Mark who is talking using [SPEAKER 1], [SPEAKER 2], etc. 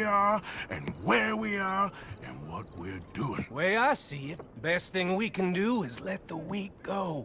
[SPEAKER 1] we are, and where we are, and what we're doing.
[SPEAKER 2] Way I see it, best thing we can do is let the weak go.